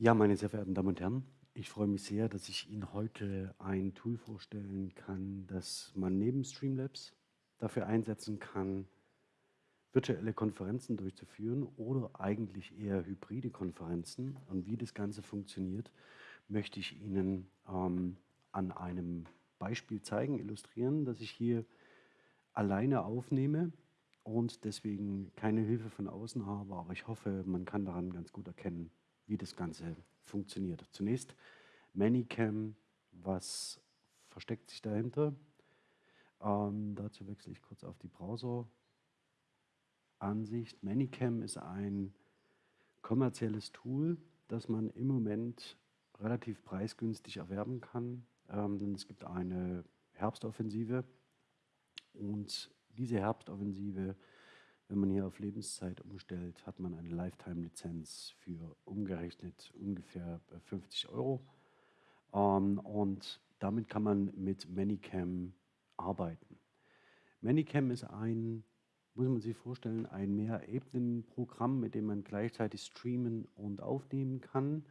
Ja, meine sehr verehrten Damen und Herren, ich freue mich sehr, dass ich Ihnen heute ein Tool vorstellen kann, das man neben Streamlabs dafür einsetzen kann, virtuelle Konferenzen durchzuführen oder eigentlich eher hybride Konferenzen. Und wie das Ganze funktioniert, möchte ich Ihnen ähm, an einem Beispiel zeigen, illustrieren, dass ich hier alleine aufnehme und deswegen keine Hilfe von außen habe, aber ich hoffe, man kann daran ganz gut erkennen, wie das Ganze funktioniert. Zunächst Manycam, was versteckt sich dahinter? Ähm, dazu wechsle ich kurz auf die Browser-Ansicht. Manycam ist ein kommerzielles Tool, das man im Moment relativ preisgünstig erwerben kann. Ähm, denn es gibt eine Herbstoffensive und diese Herbstoffensive wenn man hier auf Lebenszeit umstellt, hat man eine Lifetime-Lizenz für umgerechnet ungefähr 50 Euro. Ähm, und damit kann man mit Manycam arbeiten. Manycam ist ein, muss man sich vorstellen, ein Mehrebenen-Programm, mit dem man gleichzeitig streamen und aufnehmen kann.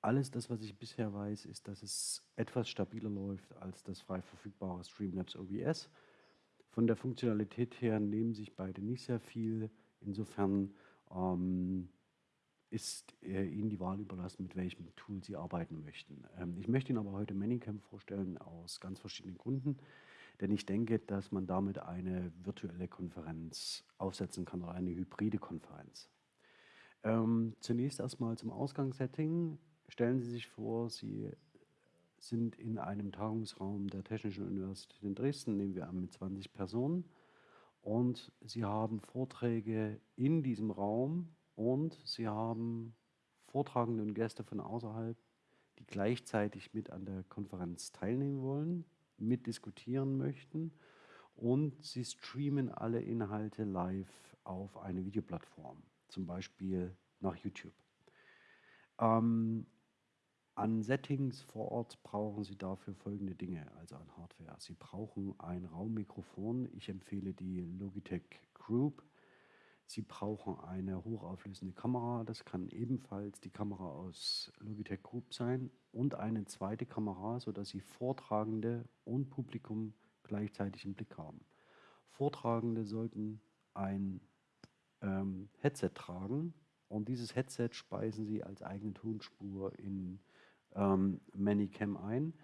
Alles das, was ich bisher weiß, ist, dass es etwas stabiler läuft als das frei verfügbare Streamlabs OBS. Von der Funktionalität her nehmen sich beide nicht sehr viel. Insofern ähm, ist äh, Ihnen die Wahl überlassen, mit welchem Tool Sie arbeiten möchten. Ähm, ich möchte Ihnen aber heute Manycam vorstellen aus ganz verschiedenen Gründen, denn ich denke, dass man damit eine virtuelle Konferenz aufsetzen kann oder eine hybride Konferenz. Ähm, zunächst erstmal zum Ausgangssetting. Stellen Sie sich vor, Sie sind in einem Tagungsraum der Technischen Universität in Dresden, nehmen wir an, mit 20 Personen. Und sie haben Vorträge in diesem Raum und sie haben Vortragende und Gäste von außerhalb, die gleichzeitig mit an der Konferenz teilnehmen wollen, mitdiskutieren möchten und sie streamen alle Inhalte live auf eine Videoplattform, zum Beispiel nach YouTube. Ähm, an Settings vor Ort brauchen Sie dafür folgende Dinge, also an Hardware. Sie brauchen ein Raummikrofon. Ich empfehle die Logitech Group. Sie brauchen eine hochauflösende Kamera. Das kann ebenfalls die Kamera aus Logitech Group sein. Und eine zweite Kamera, sodass Sie Vortragende und Publikum gleichzeitig im Blick haben. Vortragende sollten ein ähm, Headset tragen und dieses Headset speisen Sie als eigene Tonspur in ähm, Manycam ein,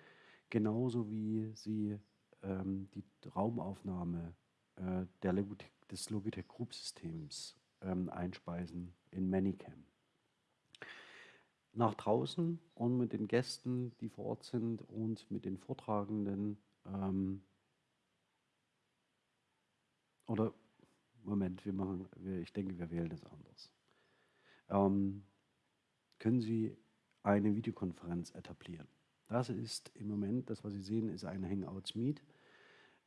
genauso wie sie ähm, die Raumaufnahme äh, der Logitech, des Logitech Group Systems ähm, einspeisen in Manycam. Nach draußen und mit den Gästen, die vor Ort sind und mit den Vortragenden ähm, oder Moment, wir machen, wir, ich denke, wir wählen das anders. Ähm, können Sie eine Videokonferenz etablieren. Das ist im Moment, das was Sie sehen, ist ein Hangouts Meet.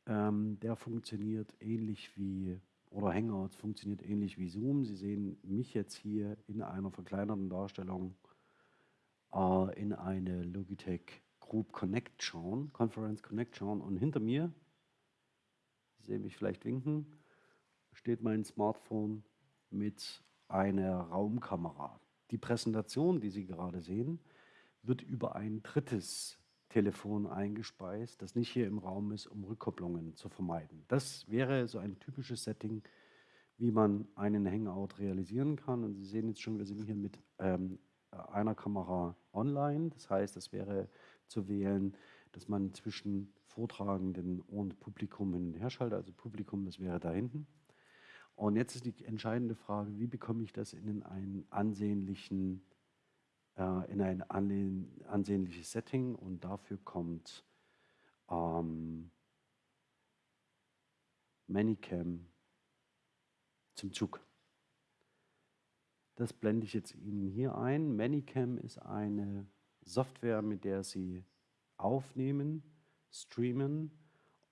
Ähm, der funktioniert ähnlich wie, oder Hangouts funktioniert ähnlich wie Zoom. Sie sehen mich jetzt hier in einer verkleinerten Darstellung äh, in eine Logitech Group Connect schauen, Conference Connect schauen und hinter mir, Sie sehen mich vielleicht winken, steht mein Smartphone mit einer Raumkamera. Die Präsentation, die Sie gerade sehen, wird über ein drittes Telefon eingespeist, das nicht hier im Raum ist, um Rückkopplungen zu vermeiden. Das wäre so ein typisches Setting, wie man einen Hangout realisieren kann. Und Sie sehen jetzt schon, wir sind hier mit ähm, einer Kamera online. Das heißt, es wäre zu wählen, dass man zwischen Vortragenden und Publikum hin und her schaltet. Also Publikum, das wäre da hinten. Und jetzt ist die entscheidende Frage, wie bekomme ich das in einen ansehnlichen, äh, in ein ansehnliches Setting und dafür kommt ähm, Manycam zum Zug. Das blende ich jetzt Ihnen hier ein. Manycam ist eine Software, mit der Sie aufnehmen, streamen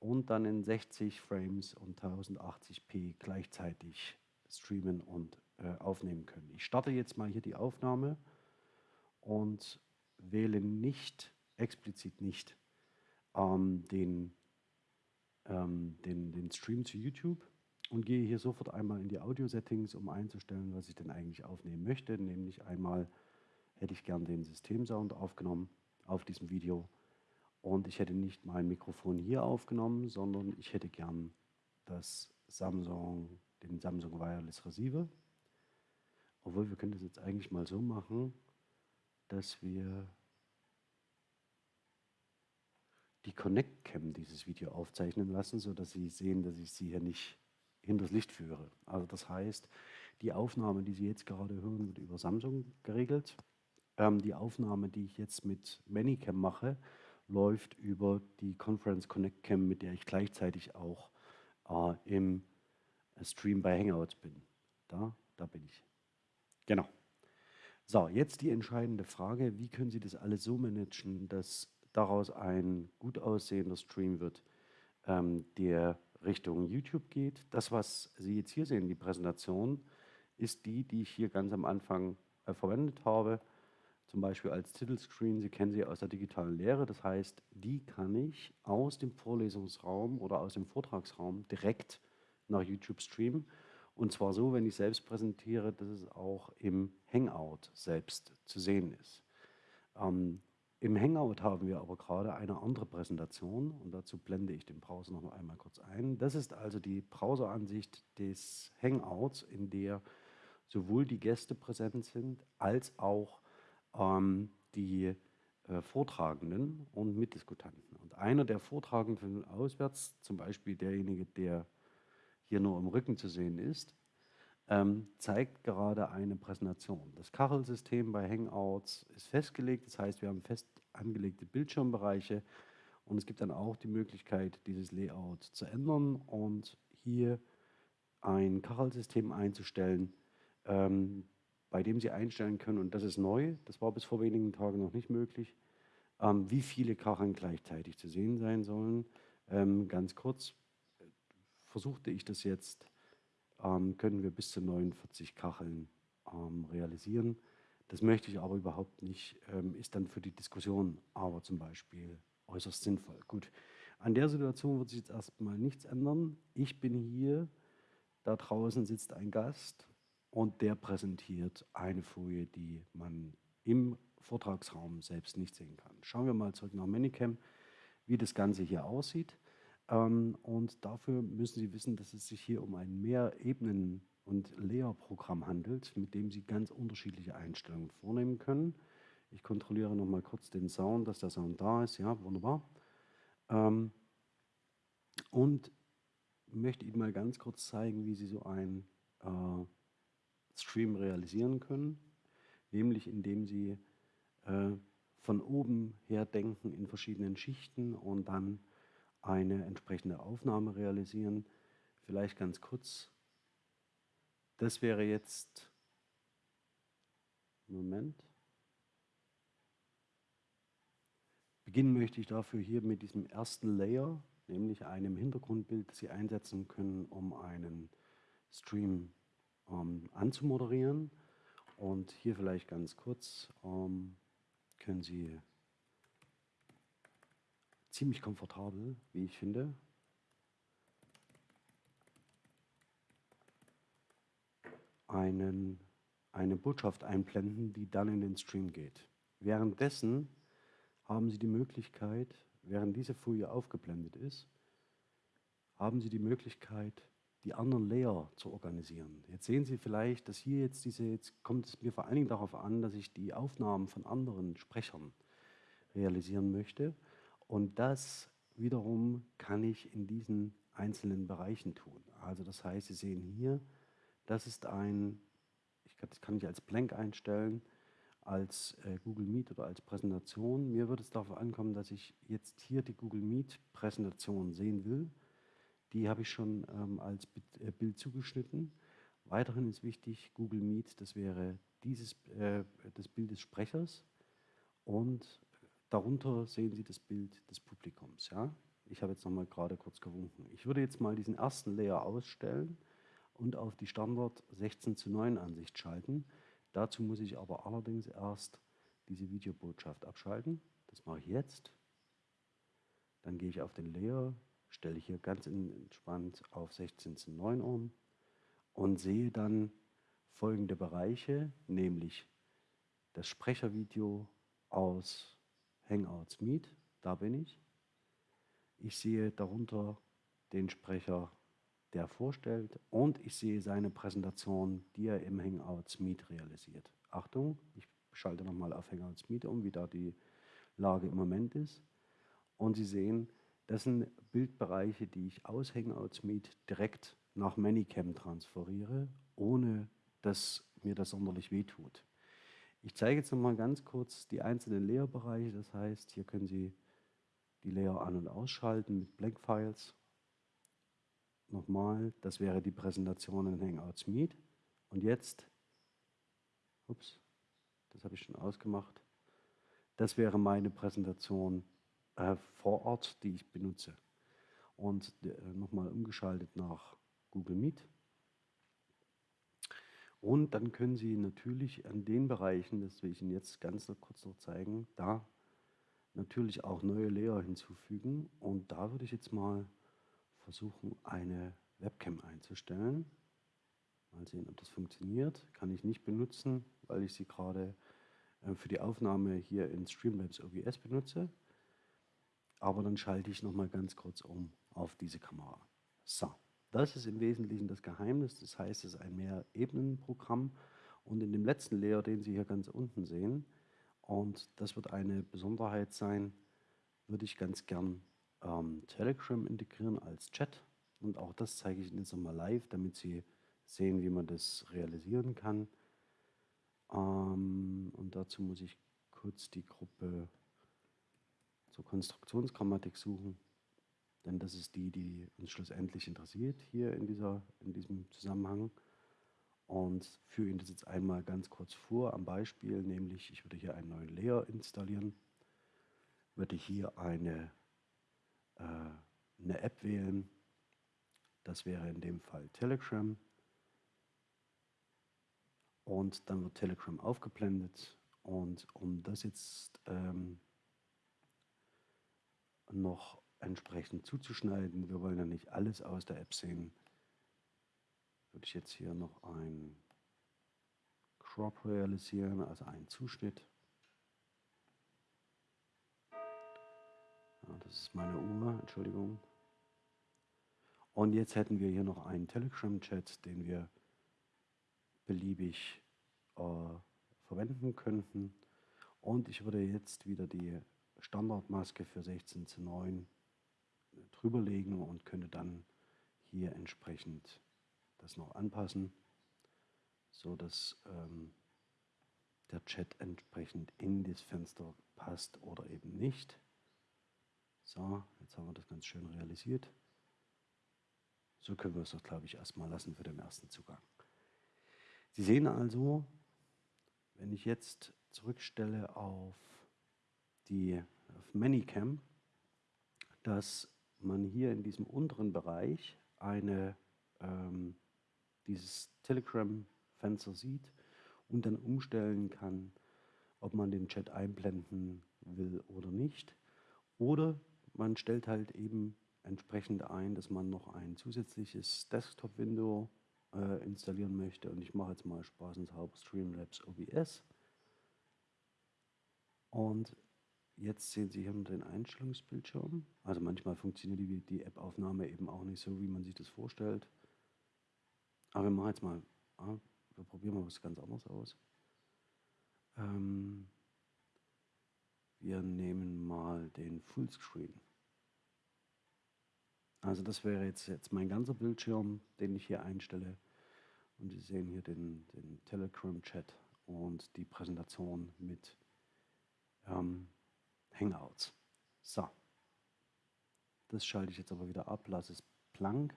und dann in 60 Frames und 1080p gleichzeitig streamen und äh, aufnehmen können. Ich starte jetzt mal hier die Aufnahme und wähle nicht, explizit nicht, ähm, den, ähm, den, den Stream zu YouTube und gehe hier sofort einmal in die Audio-Settings, um einzustellen, was ich denn eigentlich aufnehmen möchte, nämlich einmal hätte ich gern den Systemsound aufgenommen auf diesem Video. Und ich hätte nicht mein Mikrofon hier aufgenommen, sondern ich hätte gern das Samsung, den Samsung Wireless Receiver. Obwohl wir können das jetzt eigentlich mal so machen, dass wir die Connect Cam dieses Video aufzeichnen lassen, sodass Sie sehen, dass ich Sie hier nicht hinters Licht führe. Also das heißt, die Aufnahme, die Sie jetzt gerade hören, wird über Samsung geregelt. Ähm, die Aufnahme, die ich jetzt mit Manycam mache, läuft über die Conference Connect Cam, mit der ich gleichzeitig auch äh, im Stream bei Hangouts bin. Da, da bin ich. Genau. So, jetzt die entscheidende Frage, wie können Sie das alles so managen, dass daraus ein gut aussehender Stream wird, ähm, der Richtung YouTube geht. Das, was Sie jetzt hier sehen, die Präsentation, ist die, die ich hier ganz am Anfang äh, verwendet habe, zum Beispiel als Titelscreen. Sie kennen sie aus der digitalen Lehre. Das heißt, die kann ich aus dem Vorlesungsraum oder aus dem Vortragsraum direkt nach YouTube streamen. Und zwar so, wenn ich selbst präsentiere, dass es auch im Hangout selbst zu sehen ist. Ähm, Im Hangout haben wir aber gerade eine andere Präsentation und dazu blende ich den Browser noch einmal kurz ein. Das ist also die Browseransicht des Hangouts, in der sowohl die Gäste präsent sind, als auch ähm, die äh, Vortragenden und Mitdiskutanten. Und einer der Vortragenden auswärts, zum Beispiel derjenige, der hier nur im Rücken zu sehen ist, ähm, zeigt gerade eine Präsentation. Das Kachelsystem bei Hangouts ist festgelegt, das heißt, wir haben fest angelegte Bildschirmbereiche und es gibt dann auch die Möglichkeit, dieses Layout zu ändern und hier ein Kachelsystem einzustellen, ähm, bei dem Sie einstellen können, und das ist neu, das war bis vor wenigen Tagen noch nicht möglich, ähm, wie viele Kacheln gleichzeitig zu sehen sein sollen. Ähm, ganz kurz, versuchte ich das jetzt, ähm, können wir bis zu 49 Kacheln ähm, realisieren. Das möchte ich aber überhaupt nicht, ähm, ist dann für die Diskussion aber zum Beispiel äußerst sinnvoll. Gut, an der Situation wird sich jetzt erstmal nichts ändern. Ich bin hier, da draußen sitzt ein Gast und der präsentiert eine Folie, die man im Vortragsraum selbst nicht sehen kann. Schauen wir mal zurück nach Manicam, wie das Ganze hier aussieht. Ähm, und dafür müssen Sie wissen, dass es sich hier um ein Mehrebenen- und Layer-Programm handelt, mit dem Sie ganz unterschiedliche Einstellungen vornehmen können. Ich kontrolliere noch mal kurz den Sound, dass der Sound da ist. Ja, wunderbar. Ähm, und möchte Ihnen mal ganz kurz zeigen, wie Sie so einen äh, Stream realisieren können, nämlich indem Sie äh, von oben her denken in verschiedenen Schichten und dann eine entsprechende Aufnahme realisieren. Vielleicht ganz kurz. Das wäre jetzt, Moment. Beginnen möchte ich dafür hier mit diesem ersten Layer, nämlich einem Hintergrundbild, das Sie einsetzen können, um einen Stream ähm, anzumoderieren. Und hier vielleicht ganz kurz ähm, können Sie ziemlich komfortabel, wie ich finde. Einen, eine Botschaft einblenden, die dann in den Stream geht. Währenddessen haben Sie die Möglichkeit, während diese Folie aufgeblendet ist, haben Sie die Möglichkeit, die anderen Layer zu organisieren. Jetzt sehen Sie vielleicht, dass hier jetzt diese, jetzt kommt es mir vor allen Dingen darauf an, dass ich die Aufnahmen von anderen Sprechern realisieren möchte. Und das wiederum kann ich in diesen einzelnen Bereichen tun. Also das heißt, Sie sehen hier, das ist ein, ich kann, das kann ich als Blank einstellen, als äh, Google Meet oder als Präsentation. Mir wird es darauf ankommen, dass ich jetzt hier die Google Meet Präsentation sehen will. Die habe ich schon ähm, als äh, Bild zugeschnitten. Weiterhin ist wichtig, Google Meet, das wäre dieses, äh, das Bild des Sprechers und Darunter sehen Sie das Bild des Publikums. Ja? Ich habe jetzt noch mal gerade kurz gewunken. Ich würde jetzt mal diesen ersten Layer ausstellen und auf die Standard 16 zu 9 Ansicht schalten. Dazu muss ich aber allerdings erst diese Videobotschaft abschalten. Das mache ich jetzt. Dann gehe ich auf den Layer, stelle hier ganz entspannt auf 16 zu 9 um und sehe dann folgende Bereiche, nämlich das Sprechervideo aus Hangouts Meet, da bin ich. Ich sehe darunter den Sprecher, der vorstellt und ich sehe seine Präsentation, die er im Hangouts Meet realisiert. Achtung, ich schalte nochmal auf Hangouts Meet um, wie da die Lage im Moment ist. Und Sie sehen, das sind Bildbereiche, die ich aus Hangouts Meet direkt nach Manycam transferiere, ohne dass mir das sonderlich wehtut. Ich zeige jetzt nochmal ganz kurz die einzelnen Layer-Bereiche. Das heißt, hier können Sie die Layer an- und ausschalten mit Blank Files. Nochmal, das wäre die Präsentation in Hangouts Meet. Und jetzt, ups, das habe ich schon ausgemacht, das wäre meine Präsentation äh, vor Ort, die ich benutze. Und äh, nochmal umgeschaltet nach Google Meet. Und dann können Sie natürlich an den Bereichen, das will ich Ihnen jetzt ganz kurz noch zeigen, da natürlich auch neue Layer hinzufügen. Und da würde ich jetzt mal versuchen, eine Webcam einzustellen. Mal sehen, ob das funktioniert. Kann ich nicht benutzen, weil ich sie gerade äh, für die Aufnahme hier in Streamlabs OBS benutze. Aber dann schalte ich nochmal ganz kurz um auf diese Kamera. So, das ist im Wesentlichen das Geheimnis. Das heißt, es ist ein Mehr-Ebenen-Programm. Und in dem letzten Layer, den Sie hier ganz unten sehen, und das wird eine Besonderheit sein, würde ich ganz gern ähm, Telegram integrieren als Chat. Und auch das zeige ich Ihnen jetzt nochmal live, damit Sie sehen, wie man das realisieren kann. Ähm, und dazu muss ich kurz die Gruppe zur Konstruktionsgrammatik suchen, denn das ist die, die uns schlussendlich interessiert hier in, dieser, in diesem Zusammenhang. Und führe Ihnen das jetzt einmal ganz kurz vor am Beispiel, nämlich ich würde hier einen neuen Layer installieren, würde hier eine, äh, eine App wählen, das wäre in dem Fall Telegram. Und dann wird Telegram aufgeblendet. Und um das jetzt ähm, noch entsprechend zuzuschneiden, wir wollen ja nicht alles aus der App sehen, würde ich jetzt hier noch ein Crop realisieren, also einen Zuschnitt. Ja, das ist meine Uhr, Entschuldigung. Und jetzt hätten wir hier noch einen Telegram-Chat, den wir beliebig äh, verwenden könnten. Und ich würde jetzt wieder die Standardmaske für 16 zu 9 drüberlegen und könnte dann hier entsprechend das noch anpassen, so dass ähm, der Chat entsprechend in das Fenster passt oder eben nicht. So, jetzt haben wir das ganz schön realisiert. So können wir es doch, glaube ich, erstmal lassen für den ersten Zugang. Sie sehen also, wenn ich jetzt zurückstelle auf die auf Manycam, dass man hier in diesem unteren Bereich eine, ähm, dieses Telegram-Fenster sieht und dann umstellen kann, ob man den Chat einblenden will oder nicht. Oder man stellt halt eben entsprechend ein, dass man noch ein zusätzliches Desktop-Window äh, installieren möchte. Und ich mache jetzt mal spaßenshalber Streamlabs OBS. Und jetzt sehen Sie hier den Einstellungsbildschirm. Also manchmal funktioniert die, die App-Aufnahme eben auch nicht so, wie man sich das vorstellt. Aber wir machen jetzt mal, ah, wir probieren mal was ganz anderes aus. Ähm, wir nehmen mal den Fullscreen. Also das wäre jetzt, jetzt mein ganzer Bildschirm, den ich hier einstelle. Und Sie sehen hier den, den Telegram-Chat und die Präsentation mit ähm, Hangouts. So, das schalte ich jetzt aber wieder ab, lasse es blank.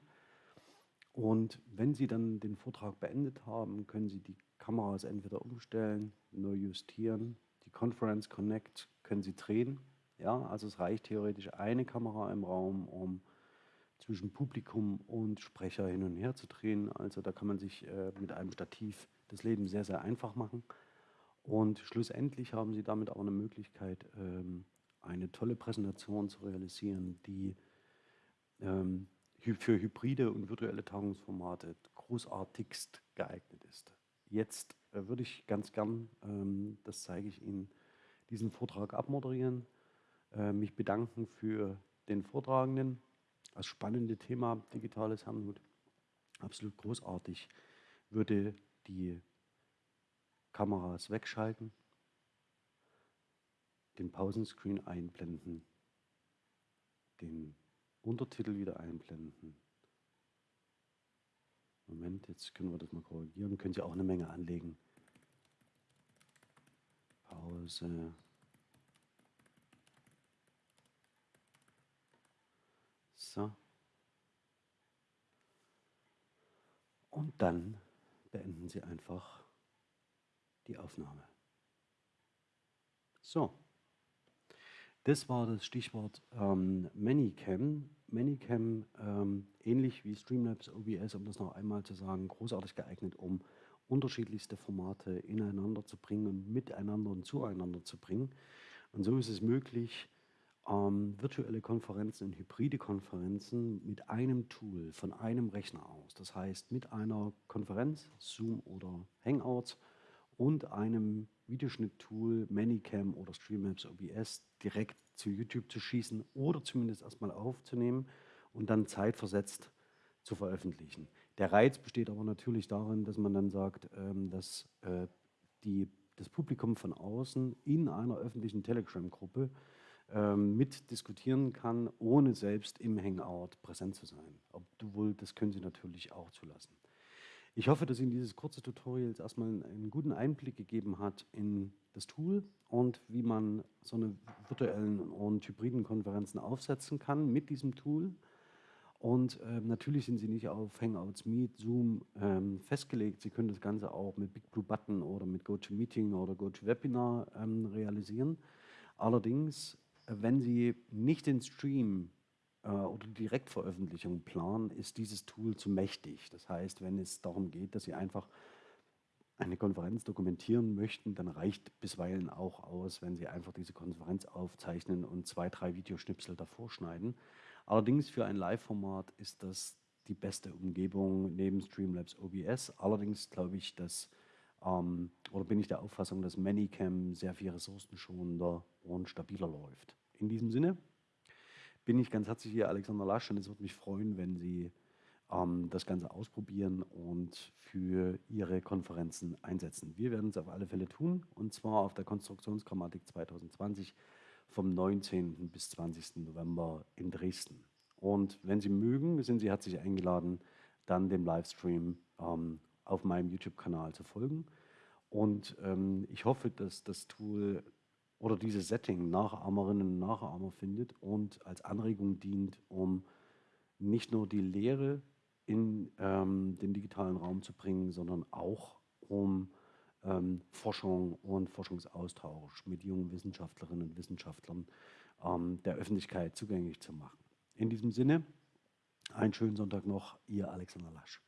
Und wenn Sie dann den Vortrag beendet haben, können Sie die Kameras entweder umstellen, neu justieren. Die Conference Connect können Sie drehen. Ja, also es reicht theoretisch eine Kamera im Raum, um zwischen Publikum und Sprecher hin und her zu drehen. Also da kann man sich äh, mit einem Stativ das Leben sehr, sehr einfach machen. Und schlussendlich haben Sie damit auch eine Möglichkeit, ähm, eine tolle Präsentation zu realisieren, die ähm, für hybride und virtuelle Tagungsformate großartigst geeignet ist. Jetzt äh, würde ich ganz gern, ähm, das zeige ich Ihnen, diesen Vortrag abmoderieren, äh, mich bedanken für den Vortragenden. Das spannende Thema digitales Herrnhut, absolut großartig, würde die Kameras wegschalten, den Pausenscreen einblenden, den Untertitel wieder einblenden. Moment, jetzt können wir das mal korrigieren. Können Sie auch eine Menge anlegen. Pause. So. Und dann beenden Sie einfach die Aufnahme. So. Das war das Stichwort ähm, Manycam. Manycam, ähm, ähnlich wie Streamlabs OBS, um das noch einmal zu sagen, großartig geeignet, um unterschiedlichste Formate ineinander zu bringen und miteinander und zueinander zu bringen. Und so ist es möglich, ähm, virtuelle Konferenzen und hybride Konferenzen mit einem Tool von einem Rechner aus. Das heißt, mit einer Konferenz, Zoom oder Hangouts und einem Videoschnitttool, Manycam oder Streamlabs OBS direkt zu YouTube zu schießen oder zumindest erstmal aufzunehmen und dann zeitversetzt zu veröffentlichen. Der Reiz besteht aber natürlich darin, dass man dann sagt, ähm, dass äh, die, das Publikum von außen in einer öffentlichen Telegram-Gruppe ähm, mitdiskutieren kann, ohne selbst im Hangout präsent zu sein. Obwohl, das können Sie natürlich auch zulassen. Ich hoffe, dass Ihnen dieses kurze Tutorial erstmal einen guten Einblick gegeben hat in das Tool und wie man so eine virtuellen und hybriden Konferenzen aufsetzen kann mit diesem Tool. Und ähm, natürlich sind sie nicht auf Hangouts, Meet, Zoom ähm, festgelegt. Sie können das Ganze auch mit Big Blue Button oder mit GoToMeeting oder GoToWebinar ähm, realisieren. Allerdings, äh, wenn Sie nicht den Stream äh, oder Direktveröffentlichung planen, ist dieses Tool zu mächtig. Das heißt, wenn es darum geht, dass Sie einfach eine Konferenz dokumentieren möchten, dann reicht bisweilen auch aus, wenn Sie einfach diese Konferenz aufzeichnen und zwei, drei Videoschnipsel davor schneiden. Allerdings für ein Live-Format ist das die beste Umgebung neben Streamlabs OBS. Allerdings glaube ich, dass ähm, oder bin ich der Auffassung, dass Manycam sehr viel ressourcenschonender und stabiler läuft. In diesem Sinne bin ich ganz herzlich hier Alexander Lasch und es würde mich freuen, wenn Sie ähm, das Ganze ausprobieren und für Ihre Konferenzen einsetzen. Wir werden es auf alle Fälle tun und zwar auf der Konstruktionsgrammatik 2020 vom 19. bis 20. November in Dresden. Und wenn Sie mögen, sind Sie herzlich eingeladen, dann dem Livestream ähm, auf meinem YouTube-Kanal zu folgen. Und ähm, ich hoffe, dass das Tool oder dieses Setting Nachahmerinnen und Nachahmer findet und als Anregung dient, um nicht nur die Lehre in ähm, den digitalen Raum zu bringen, sondern auch um ähm, Forschung und Forschungsaustausch mit jungen Wissenschaftlerinnen und Wissenschaftlern ähm, der Öffentlichkeit zugänglich zu machen. In diesem Sinne, einen schönen Sonntag noch, Ihr Alexander Lasch.